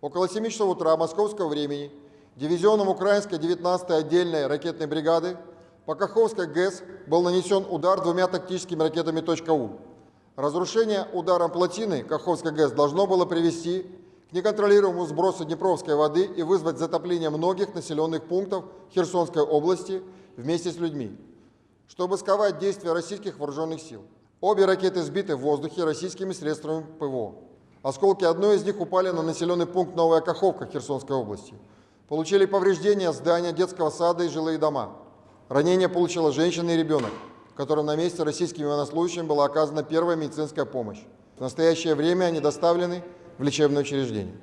Около 7 часов утра московского времени дивизионом украинской 19-й отдельной ракетной бригады по Каховской ГЭС был нанесен удар двумя тактическими ракетами .У. Разрушение ударом плотины Каховской ГЭС должно было привести к неконтролируемому сбросу Днепровской воды и вызвать затопление многих населенных пунктов Херсонской области вместе с людьми, чтобы сковать действия российских вооруженных сил. Обе ракеты сбиты в воздухе российскими средствами ПВО. Осколки одной из них упали на населенный пункт Новая Каховка Херсонской области. Получили повреждения здания детского сада и жилые дома. Ранение получила женщина и ребенок, которым на месте российским военнослужащим была оказана первая медицинская помощь. В настоящее время они доставлены в лечебное учреждение.